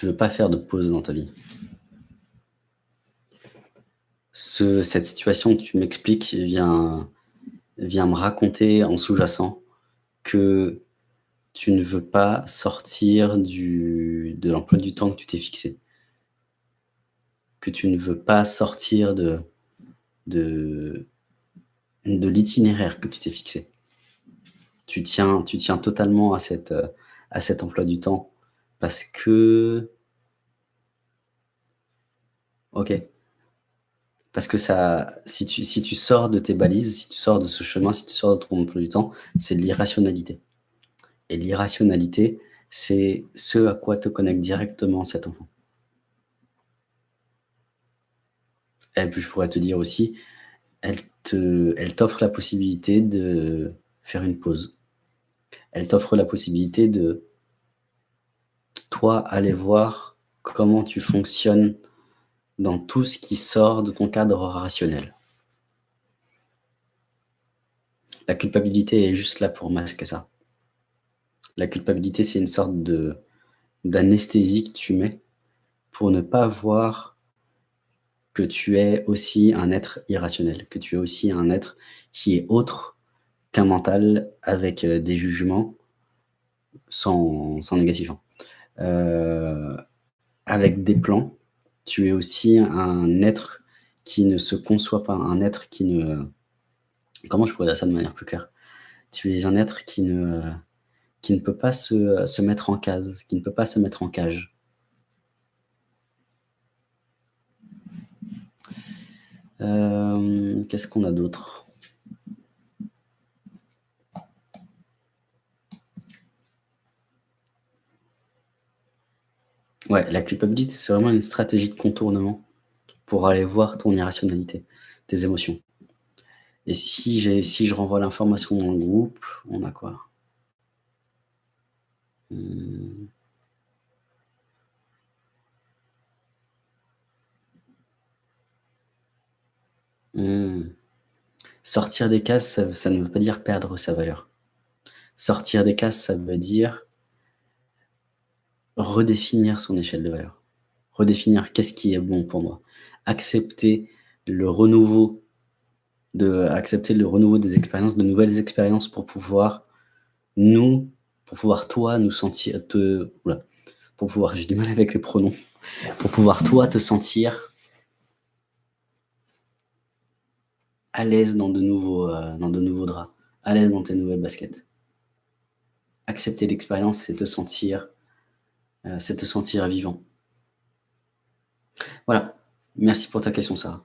Tu veux pas faire de pause dans ta vie. Ce cette situation tu m'expliques vient me raconter en sous-jacent que tu ne veux pas sortir de l'emploi du temps que tu t'es fixé. Que tu ne veux pas sortir de l'itinéraire que tu t'es fixé. Tu tiens totalement à à cet emploi du temps parce que OK. Parce que ça si tu si tu sors de tes balises, si tu sors de ce chemin, si tu sors de ton emploi du temps, c'est de l'irrationalité et l'irrationalité, c'est ce à quoi te connecte directement cet enfant. Puis je pourrais te dire aussi, elle te elle t'offre la possibilité de faire une pause. Elle t'offre la possibilité de toi, aller voir comment tu fonctionnes dans tout ce qui sort de ton cadre rationnel. La culpabilité est juste là pour masquer ça. La culpabilité, c'est une sorte d'anesthésie que tu mets pour ne pas voir que tu es aussi un être irrationnel, que tu es aussi un être qui est autre qu'un mental avec, heu, des jugements sans sans négatif, hein. Heu, avec des plans, tu es aussi un être qui ne se conçoit pas, un être qui ne comment je pourrais dire ça de manière plus claire? Tu es un être qui ne peut pas se mettre en case, qui ne peut pas se mettre en cage. Hem, qu'est-ce qu'on a d'autre? Ouais, la culpabilité, c'est vraiment une stratégie de contournement pour aller voir ton irrationalité, tes émotions. Et si si je renvoie l'information dans le groupe, on a quoi? Mmh. Mmh. Sortir des cases, ça ne veut pas dire perdre sa valeur. Sortir des cases, ça veut dire redéfinir son échelle de valeur. Redéfinir qu'est-ce qui est bon pour moi. Accepter le renouveau accepter le renouveau des expériences, de nouvelles expériences pour pouvoir nous pour pouvoir toi nous sentir te pour pouvoir j'ai du mal avec les pronoms, pour pouvoir toi te sentir à l'aise dans de nouveaux, heu, dans de nouveaux draps, à l'aise dans tes nouvelles baskets. Accepter l'expérience, c'est te sentir, c'est te sentir vivant. Voilà, merci pour ta question Sarah.